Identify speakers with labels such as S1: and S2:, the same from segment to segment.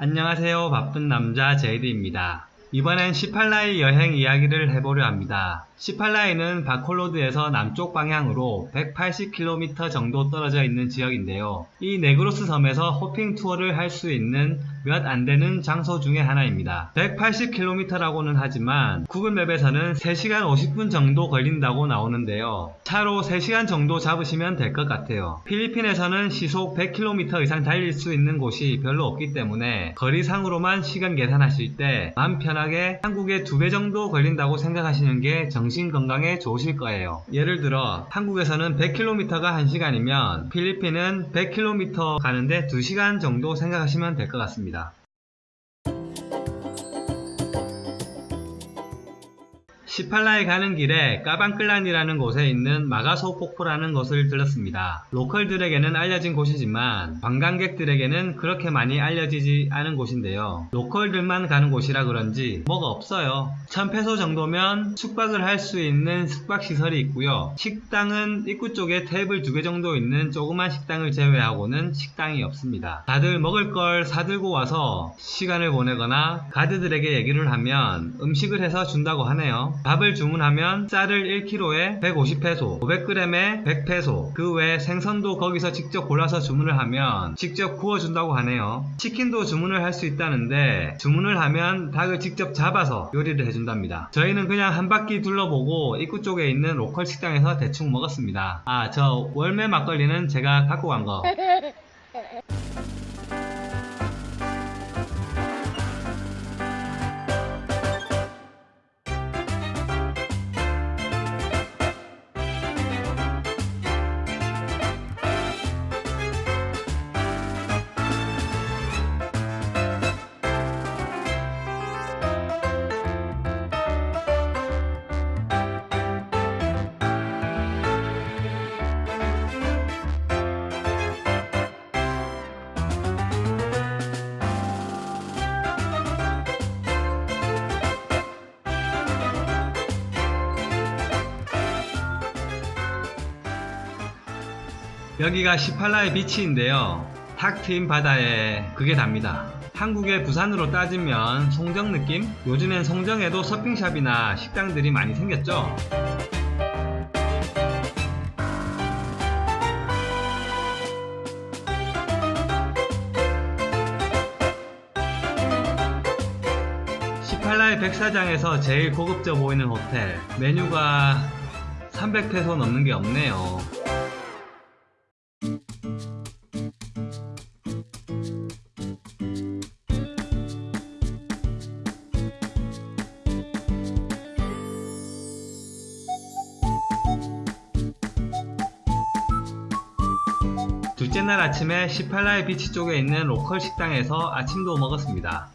S1: 안녕하세요. 바쁜 남자 제이드입니다. 이번엔 시팔라이 여행 이야기를 해보려 합니다. 시팔라이는 바콜로드에서 남쪽 방향으로 180km 정도 떨어져 있는 지역인데요. 이 네그로스 섬에서 hopping 투어를 할 수 있는 몇 안되는 장소 중에 하나입니다. 180km라고는 하지만 구글맵에서는 3시간 50분 정도 걸린다고 나오는데요. 차로 3시간 정도 잡으시면 될 것 같아요. 필리핀에서는 시속 100km 이상 달릴 수 있는 곳이 별로 없기 때문에 거리상으로만 시간 계산하실 때 마음 편하게 한국의 2배 정도 걸린다고 생각하시는 게 정신 건강에 좋으실 거예요. 예를 들어 한국에서는 100km가 1시간이면 필리핀은 100km 가는데 2시간 정도 생각하시면 될 것 같습니다. 있습니다. 18라에 가는 길에 까방클란이라는 곳에 있는 마가소 폭포라는 곳을 들렀습니다. 로컬들에게는 알려진 곳이지만 관광객들에게는 그렇게 많이 알려지지 않은 곳인데요. 로컬들만 가는 곳이라 그런지 뭐가 없어요. 1000페소 정도면 숙박을 할 수 있는 숙박시설이 있고요. 식당은 입구 쪽에 테이블 두 개 정도 있는 조그만 식당을 제외하고는 식당이 없습니다. 다들 먹을 걸 사들고 와서 시간을 보내거나 가드들에게 얘기를 하면 음식을 해서 준다고 하네요. 밥을 주문하면 쌀을 1kg에 150페소, 500g에 100페소, 그 외 생선도 거기서 직접 골라서 주문을 하면 직접 구워준다고 하네요. 치킨도 주문을 할 수 있다는데 주문을 하면 닭을 직접 잡아서 요리를 해준답니다. 저희는 그냥 한 바퀴 둘러보고 입구 쪽에 있는 로컬 식당에서 대충 먹었습니다. 아, 저 월매 막걸리는 제가 갖고 간 거. 여기가 18라의 비치인데요. 탁 트인 바다에 그게 답니다. 한국의 부산으로 따지면 송정 느낌? 요즘엔 송정에도 서핑샵이나 식당들이 많이 생겼죠? 시팔라의 백사장에서 제일 고급져 보이는 호텔 메뉴가 300페소 넘는 게 없네요 둘째 날 아침에 18라의 비치 쪽에 있는 로컬 식당에서 아침도 먹었습니다.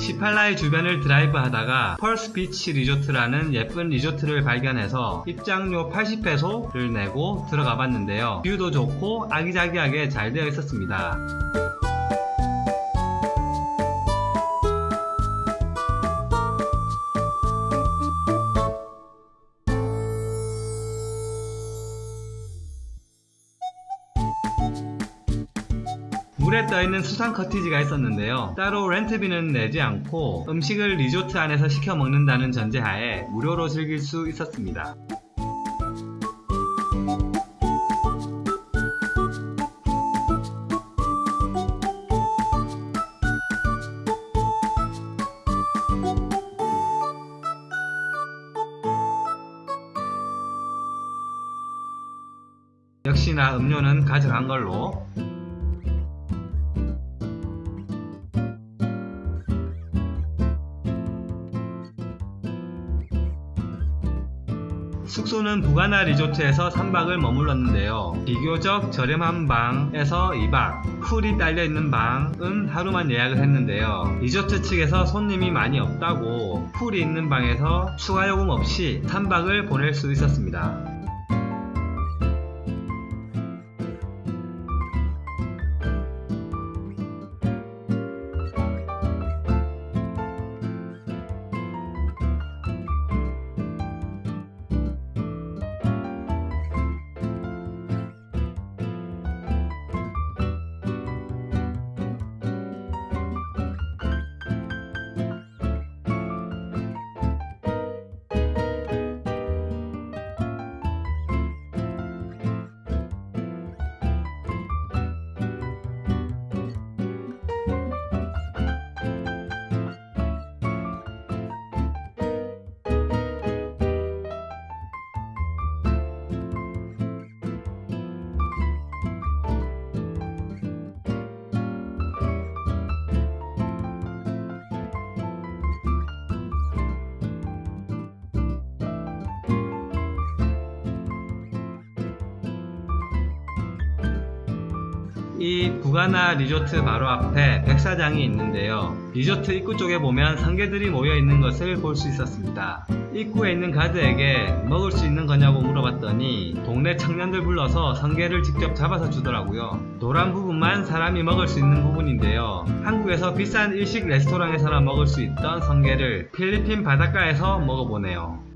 S1: 시팔라이 주변을 드라이브 하다가 펄스 비치 리조트라는 예쁜 리조트를 발견해서 입장료 80페소를 내고 들어가 봤는데요. 뷰도 좋고 아기자기하게 잘 되어 있었습니다. 떠있는 수상 커티지가 있었는데요. 따로 렌트비는 내지 않고 음식을 리조트 안에서 시켜 먹는다는 전제하에 무료로 즐길 수 있었습니다. 역시나 음료는 가져간 걸로 숙소는 부가나 리조트에서 3박을 머물렀는데요. 비교적 저렴한 방에서 2박, 풀이 딸려있는 방은 하루만 예약을 했는데요. 리조트 측에서 손님이 많이 없다고 풀이 있는 방에서 추가 요금 없이 3박을 보낼 수 있었습니다. 이 부가나 리조트 바로 앞에 백사장이 있는데요. 리조트 입구 쪽에 보면 성게들이 모여 있는 것을 볼 수 있었습니다. 입구에 있는 가드에게 먹을 수 있는 거냐고 물어봤더니 동네 청년들 불러서 성게를 직접 잡아서 주더라고요. 노란 부분만 사람이 먹을 수 있는 부분인데요. 한국에서 비싼 일식 레스토랑에서나 먹을 수 있던 성게를 필리핀 바닷가에서 먹어보네요.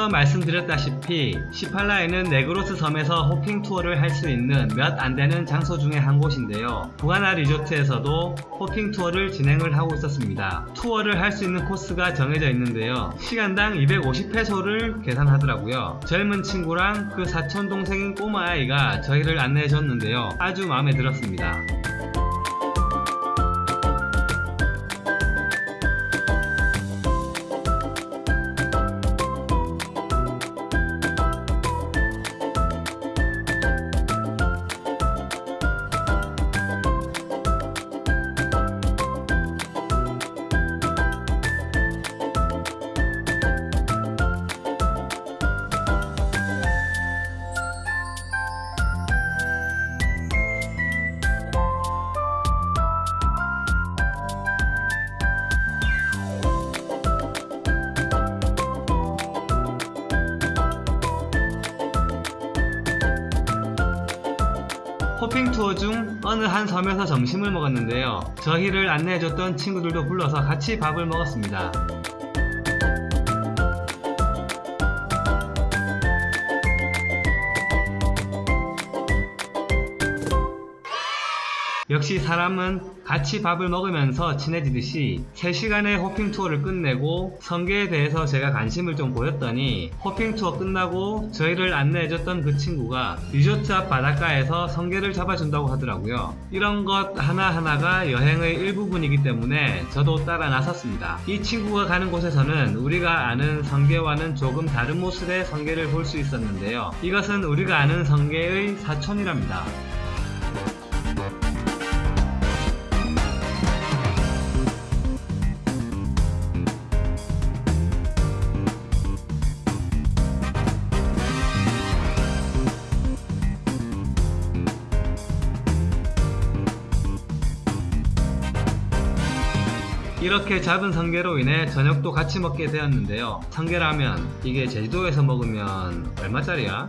S1: 앞서 말씀드렸다시피 시팔라이는 네그로스 섬에서 hopping 투어를 할 수 있는 몇 안되는 장소 중에 한 곳인데요. 부가나 리조트에서도 hopping 투어를 진행을 하고 있었습니다. 투어를 할 수 있는 코스가 정해져 있는데요. 시간당 250페소를 계산하더라고요. 젊은 친구랑 그 사촌 동생인 꼬마아이가 저희를 안내해 줬는데요. 아주 마음에 들었습니다. 중 어느 한 섬에서 점심을 먹었는데요. 저희를 안내해줬던 친구들도 불러서 같이 밥을 먹었습니다. 역시 사람은 같이 밥을 먹으면서 친해지듯이 3시간의 호핑 투어를 끝내고 성게에 대해서 제가 관심을 좀 보였더니 호핑 투어 끝나고 저희를 안내해줬던 그 친구가 리조트 앞 바닷가에서 성게를 잡아준다고 하더라고요. 이런 것 하나하나가 여행의 일부분이기 때문에 저도 따라 나섰습니다. 이 친구가 가는 곳에서는 우리가 아는 성게와는 조금 다른 모습의 성게를 볼 수 있었는데요. 이것은 우리가 아는 성게의 사촌이랍니다. 이렇게 잡은 성게로 인해 저녁도 같이 먹게 되었는데요. 성게라면 이게 제주도에서 먹으면 얼마짜리야?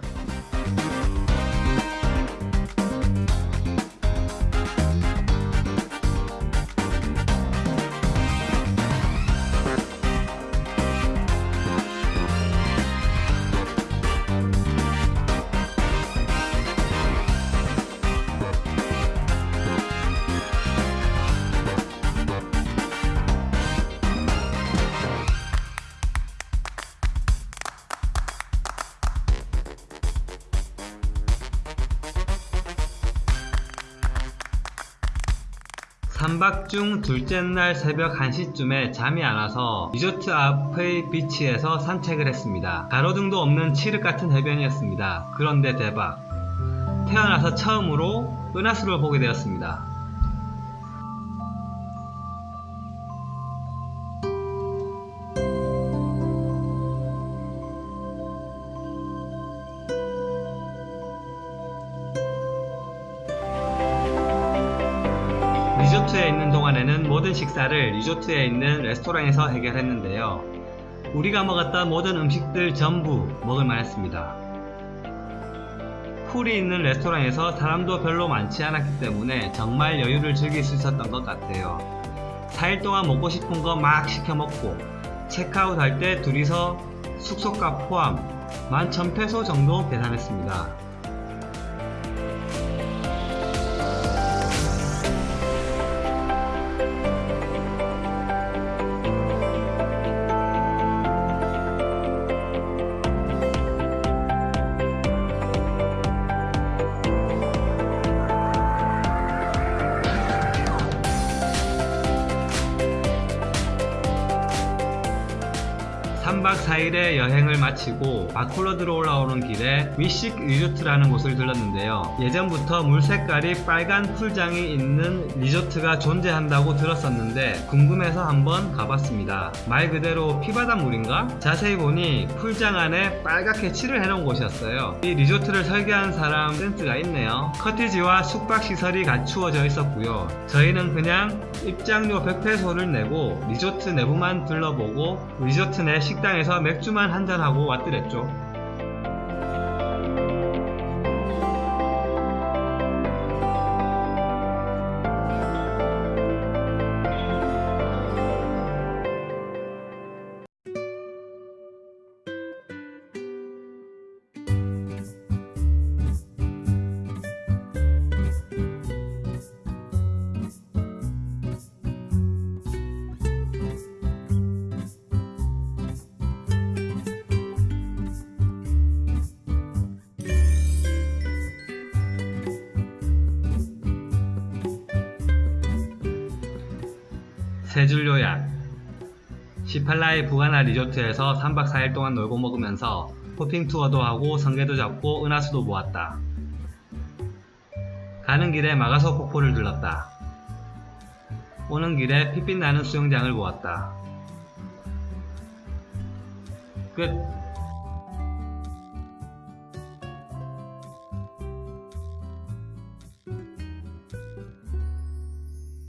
S1: 삼박중 둘째 날 새벽 1시쯤에 잠이 안 와서 리조트 앞의 비치에서 산책을 했습니다. 가로등도 없는 칠흑 같은 해변이었습니다. 그런데 대박. 태어나서 처음으로 은하수를 보게 되었습니다. 리조트에 있는 동안에는 모든 식사를 리조트에 있는 레스토랑에서 해결했는데요. 우리가 먹었던 모든 음식들 전부 먹을 만 했습니다. 풀이 있는 레스토랑에서 사람도 별로 많지 않았기 때문에 정말 여유를 즐길 수 있었던 것 같아요. 4일 동안 먹고 싶은 거 막 시켜 먹고 체크아웃 할 때 둘이서 숙소값 포함 11,000페소 정도 계산했습니다. 4일의 여행을 마치고 바콜로드로 올라오는 길에 위식 리조트라는 곳을 들렀는데요. 예전부터 물 색깔이 빨간 풀장이 있는 리조트가 존재한다고 들었었는데 궁금해서 한번 가봤습니다. 말 그대로 피바닷물인가? 자세히 보니 풀장 안에 빨갛게 칠을 해놓은 곳이었어요. 이 리조트를 설계한 사람 센스가 있네요. cottage와 숙박시설이 갖추어져 있었고요. 저희는 그냥 입장료 100페소를 내고 리조트 내부만 둘러보고 리조트 내 식당에서 맥주만 한잔하고 왔더랬죠. 세줄 요약 시팔라의 부가나 리조트에서 3박 4일 동안 놀고 먹으면서 호핑 투어도 하고 성게도 잡고 은하수도 보았다. 가는 길에 마가소 폭포를 들렀다. 오는 길에 핏빛 나는 수영장을 보았다. 끝.